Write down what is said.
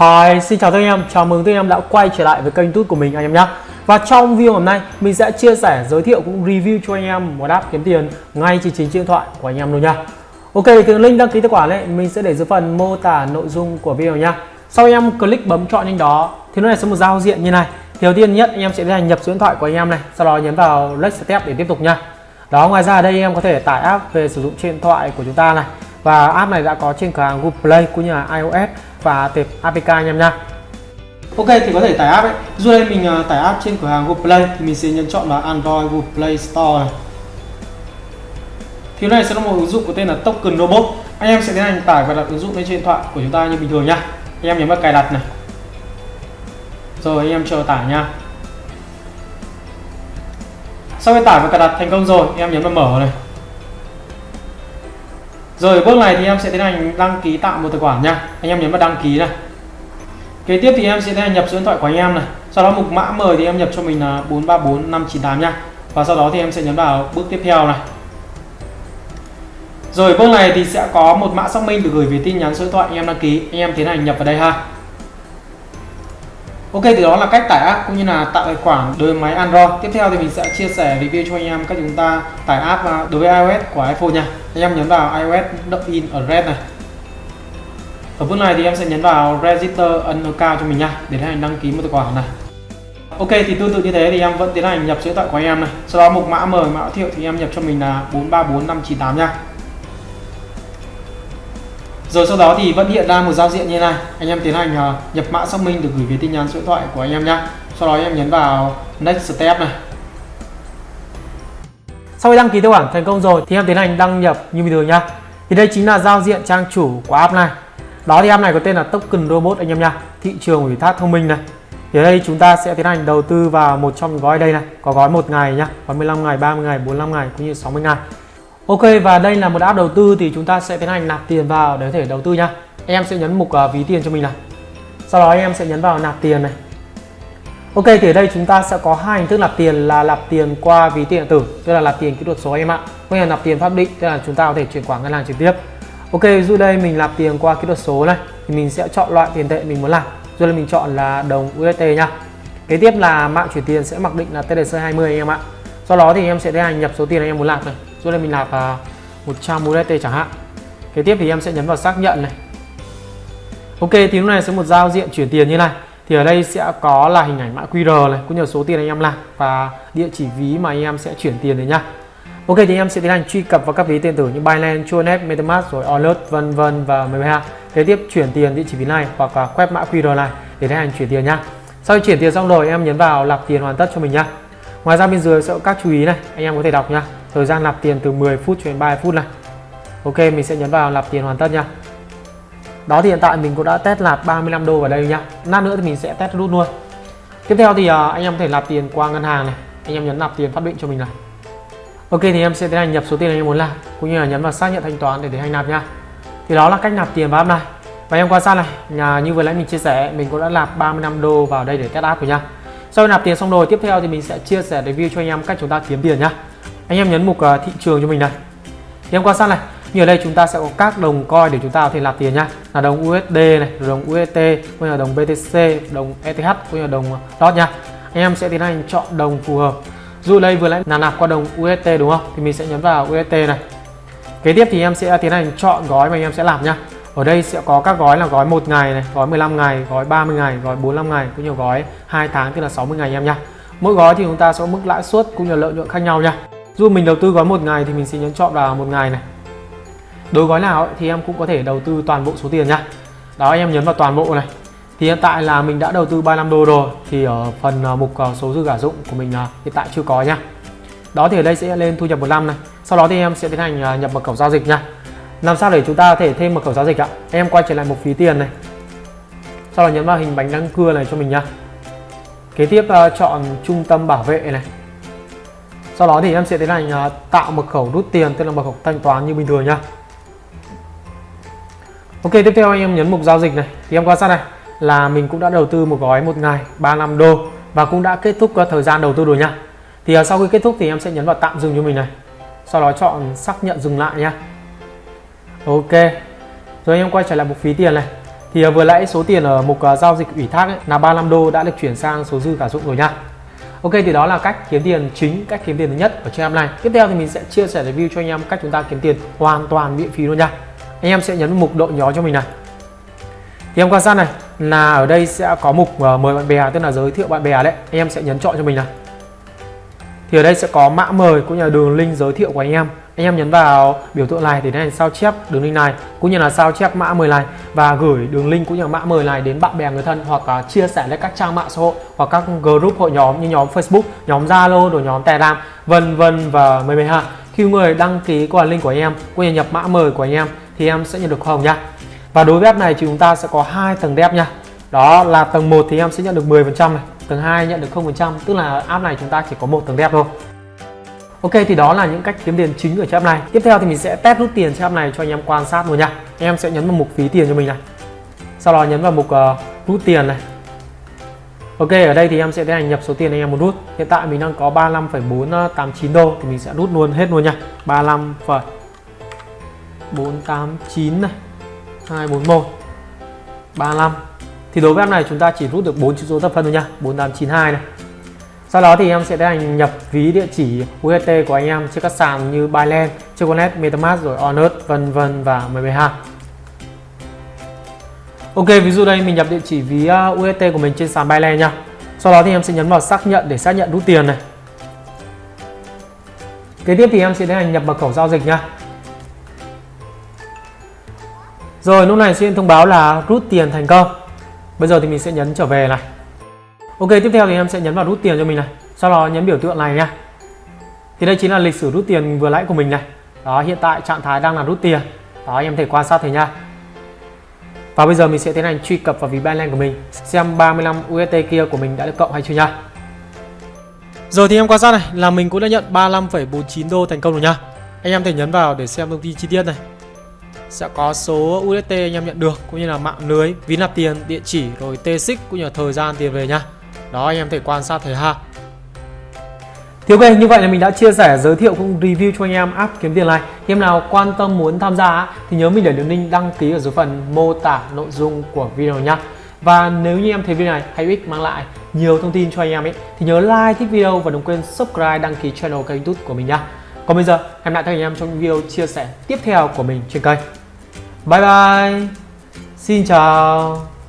Hi, xin chào tất cả anh em, chào mừng tất cả anh em đã quay trở lại với kênh tút của mình anh em nhé. Và trong video hôm nay mình sẽ chia sẻ, giới thiệu cũng review cho anh em một app kiếm tiền ngay trên chính điện thoại của anh em luôn nha. Ok thì link đăng ký tài khoản này mình sẽ để dưới phần mô tả nội dung của video nha. Sau anh em click bấm chọn link đó thì nó này sẽ một giao diện như này. Thì Đầu tiên nhất anh em sẽ tiến hành nhập số điện thoại của anh em này Sau đó nhấn vào next step để tiếp tục nha. Đó ngoài ra ở đây anh em có thể tải app về sử dụng trên điện thoại của chúng ta này. Và app này đã có trên cửa hàng Google Play cũng như là iOS và tệp APK anh em nha Ok thì có thể tải app ấy. Dù đây mình uh, tải app trên cửa hàng Google Play thì mình sẽ nhấn chọn vào Android Google Play Store này. Thì này sẽ là một ứng dụng có tên là Token Robot. Anh em sẽ tiến hành tải và đặt ứng dụng lên trên điện thoại của chúng ta như bình thường nha anh em nhấn vào cài đặt này. Rồi anh em chờ tải nha sau khi tải và cài đặt thành công rồi anh em nhấn vào mở này rồi, bước này thì em sẽ tiến hành đăng ký tạo một tài khoản nha. Anh em nhấn vào đăng ký này. Kế tiếp thì em sẽ tiến hành nhập số điện thoại của anh em này. Sau đó mục mã mời thì em nhập cho mình là 434598 nha. Và sau đó thì em sẽ nhấn vào bước tiếp theo này. Rồi, bước này thì sẽ có một mã xác minh được gửi về tin nhắn số điện thoại anh em đăng ký. Anh em tiến hành nhập vào đây ha. Ok thì đó là cách tải app cũng như là tạo tài khoản đối với máy Android. Tiếp theo thì mình sẽ chia sẻ review cho anh em cách chúng ta tải app à, đối với iOS của iPhone nha. Anh em nhấn vào iOS login ở red này. Ở bước này thì em sẽ nhấn vào register ấn cao cho mình nha, để tiến hành đăng ký một tài khoản này. Ok, thì tương tự như thế thì em vẫn tiến hành nhập số điện thoại của anh em này. Sau đó mục mã mời mã thiệu thì em nhập cho mình là 434598 nha. Rồi sau đó thì vẫn hiện ra một giao diện như này. Anh em tiến hành à, nhập mã xác minh được gửi về tin nhắn số điện thoại của anh em nhé. Sau đó em nhấn vào next step này. Sau khi đăng ký tài khoản thành công rồi thì em tiến hành đăng nhập như bình thường nha. Thì đây chính là giao diện trang chủ của app này. Đó thì app này có tên là Token Robot anh em nha. Thị trường ủy thác thông minh này. Thì ở đây chúng ta sẽ tiến hành đầu tư vào một trong những gói đây này, có gói một ngày nhá, gói 15 ngày, 30 ngày, 45 ngày cũng như 60 ngày. Ok và đây là một app đầu tư thì chúng ta sẽ tiến hành nạp tiền vào để có thể đầu tư nha. Em sẽ nhấn mục uh, ví tiền cho mình này. Sau đó em sẽ nhấn vào nạp tiền này. Ok thì ở đây chúng ta sẽ có hai hình thức nạp tiền là nạp tiền qua ví tiền điện tử, tức là nạp tiền kỹ thuật số em ạ. Cũng là nạp tiền pháp định, tức là chúng ta có thể chuyển khoản ngân hàng trực tiếp. Ok, dụ đây mình nạp tiền qua kỹ thuật số này thì mình sẽ chọn loại tiền tệ mình muốn làm. Rồi là mình chọn là đồng USD nha. Kế tiếp là mạng chuyển tiền sẽ mặc định là TDC20 anh em ạ. Sau đó thì em sẽ tiến hành nhập số tiền anh em muốn nạp này rồi đây mình nạp uh, 100 USDT chẳng hạn kế tiếp thì em sẽ nhấn vào xác nhận này ok thì lúc này sẽ một giao diện chuyển tiền như này thì ở đây sẽ có là hình ảnh mã QR này cũng như số tiền anh em làm và địa chỉ ví mà anh em sẽ chuyển tiền đấy nhá Ok thì em sẽ tiến hành truy cập vào các ví tiền tử như Binance, Chuanet, MetaMask rồi Alert vân vân và MBH. Kế tiếp chuyển tiền địa chỉ ví này hoặc là quét mã QR này để tiến hành chuyển tiền nhá. Sau khi chuyển tiền xong rồi em nhấn vào nạp tiền hoàn tất cho mình nhá. Ngoài ra bên dưới sẽ có các chú ý này, anh em có thể đọc nhá. Thời gian nạp tiền từ 10 phút cho đến 30 phút này. Ok, mình sẽ nhấn vào nạp tiền hoàn tất nha. Đó thì hiện tại mình cũng đã test nạp 35 đô vào đây nha. Lát nữa thì mình sẽ test rút luôn. Tiếp theo thì à, anh em có thể nạp tiền qua ngân hàng này. Anh em nhấn nạp tiền phát định cho mình này. Ok thì em sẽ tiến hành nhập số tiền anh em muốn làm cũng như là nhấn vào xác nhận thanh toán để tiến hành nạp nha. Thì đó là cách nạp tiền vào app này. Và em quan sát này, nhà như vừa nãy mình chia sẻ, mình cũng đã nạp 35 đô vào đây để test app rồi nha. Sau khi nạp tiền xong rồi, tiếp theo thì mình sẽ chia sẻ review cho anh em cách chúng ta kiếm tiền nhá anh em nhấn mục uh, thị trường cho mình này. Thì em quan sát này như ở đây chúng ta sẽ có các đồng coin để chúng ta có thể nạp tiền nhá. Là đồng USD này đồng UST cũng như là đồng BTC đồng ETH cũng như là đồng ờ, DOT nha anh em sẽ tiến hành chọn đồng phù hợp. Dù đây vừa nãy là nạp qua đồng UST đúng không? Thì mình sẽ nhấn vào UST này. Kế tiếp thì em sẽ tiến hành chọn gói mà anh em sẽ làm nhá. Ở đây sẽ có các gói là gói một ngày này gói 15 ngày gói 30 ngày gói 45 ngày cũng như gói 2 tháng tức là 60 ngày em nhá. Mỗi gói thì chúng ta sẽ có mức lãi suất cũng như lợi nhuận khác nhau nha dù mình đầu tư gói một ngày thì mình sẽ nhấn chọn vào một ngày này. Đối gói nào ấy, thì em cũng có thể đầu tư toàn bộ số tiền nha. Đó anh em nhấn vào toàn bộ này. Thì hiện tại là mình đã đầu tư 35 đô rồi thì ở phần à, mục à, số dư giả dụng của mình à, hiện tại chưa có nha. Đó thì ở đây sẽ lên thu nhập một năm này. Sau đó thì em sẽ tiến hành nhập mật khẩu giao dịch nha. Làm sao để chúng ta có thể thêm mật khẩu giao dịch ạ? Em quay trở lại một phí tiền này. Sau đó nhấn vào hình bánh răng cưa này cho mình nha. Kế tiếp chọn trung tâm bảo vệ này sau đó thì em sẽ tiến hành à, tạo mật khẩu rút tiền tức là mật khẩu thanh toán như bình thường nhá. Ok tiếp theo anh em nhấn mục giao dịch này. Thì em quan sát này là mình cũng đã đầu tư một gói một ngày 35 đô và cũng đã kết thúc à, thời gian đầu tư rồi nha thì à, sau khi kết thúc thì em sẽ nhấn vào tạm dừng cho mình này. Sau đó chọn xác nhận dừng lại nha Ok. Rồi anh em quay trở lại mục phí tiền này. Thì vừa nãy số tiền ở mục giao dịch ủy thác ấy, là 35 đô đã được chuyển sang số dư cả dụng rồi nha Ok thì đó là cách kiếm tiền chính, cách kiếm tiền thứ nhất ở trên app này. Tiếp theo thì mình sẽ chia sẻ review cho anh em cách chúng ta kiếm tiền hoàn toàn miễn phí luôn nha. Anh em sẽ nhấn mục độ nhỏ cho mình này. Thì em quan sát này là ở đây sẽ có mục uh, mời bạn bè tức là giới thiệu bạn bè đấy. Anh em sẽ nhấn chọn cho mình này. Thì ở đây sẽ có mã mời cũng như là đường link giới thiệu của anh em anh em nhấn vào biểu tượng này để tiến sao chép đường link này cũng như là sao chép mã mời này và gửi đường link cũng như là mã mời này đến bạn bè người thân hoặc là chia sẻ lên các trang mạng xã hội hoặc các group hội nhóm như nhóm Facebook, nhóm Zalo, rồi nhóm Telegram, vân vân và mười mười ha. Khi người đăng ký qua link của anh em cũng như nhập mã mời của anh em thì em sẽ nhận được hồng nha. Và đối với app này thì chúng ta sẽ có hai tầng đẹp nha. Đó là tầng 1 thì em sẽ nhận được 10% này, tầng 2 nhận được 0%, tức là app này chúng ta chỉ có một tầng đẹp thôi. Ok thì đó là những cách kiếm tiền chính ở trang này. Tiếp theo thì mình sẽ test rút tiền trang này cho anh em quan sát luôn nha. Anh em sẽ nhấn vào mục phí tiền cho mình này. Sau đó nhấn vào mục uh, rút tiền này. Ok ở đây thì em sẽ tiến hành nhập số tiền anh em muốn rút. Hiện tại mình đang có 35,489 đô thì mình sẽ rút luôn hết luôn nha. 35,489 này. 241 35 thì đối với app này chúng ta chỉ rút được 4 chữ số thập phân thôi nha 4892 này sau đó thì em sẽ tiến hành nhập ví địa chỉ UST của anh em trên các sàn như Binance, Chocolate, MetaMask rồi Onus vân vân và MBH. Ok, ví dụ đây mình nhập địa chỉ ví à, UST của mình trên sàn Binance nha. Sau đó thì em sẽ nhấn vào xác nhận để xác nhận rút tiền này. Kế tiếp thì em sẽ tiến hành nhập mật khẩu giao dịch nha. Rồi lúc này sẽ thông báo là rút tiền thành công. Bây giờ thì mình sẽ nhấn trở về này. Ok tiếp theo thì em sẽ nhấn vào rút tiền cho mình này. Sau đó nhấn biểu tượng này nha. Thì đây chính là lịch sử rút tiền vừa nãy của mình này. Đó hiện tại trạng thái đang là rút tiền. Đó em thể quan sát thấy nha. Và bây giờ mình sẽ tiến hành truy cập vào ví Binance của mình xem 35 UST kia của mình đã được cộng hay chưa nha. Rồi thì em quan sát này là mình cũng đã nhận 35,49 đô thành công rồi nha. Anh em thể nhấn vào để xem thông tin chi tiết này. Sẽ có số UST anh em nhận được cũng như là mạng lưới ví nạp tiền địa chỉ rồi T6 cũng như là thời gian tiền về nha đó, anh em thể quan sát thấy ha. Thì ok như vậy là mình đã chia sẻ, giới thiệu cũng review cho anh em app kiếm tiền này. Khi em nào quan tâm muốn tham gia thì nhớ mình để đường link đăng ký ở dưới phần mô tả nội dung của video nhá. Và nếu như em thấy video này hay ích, mang lại nhiều thông tin cho anh em ấy, thì nhớ like thích video và đừng quên subscribe, đăng ký channel kênh youtube của mình nhá. Còn bây giờ, em lại thấy anh em trong video chia sẻ tiếp theo của mình trên kênh. Bye bye. Xin chào.